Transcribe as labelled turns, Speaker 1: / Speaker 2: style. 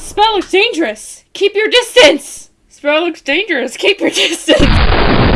Speaker 1: The spell looks dangerous. Keep your distance. Spell looks dangerous. Keep your distance.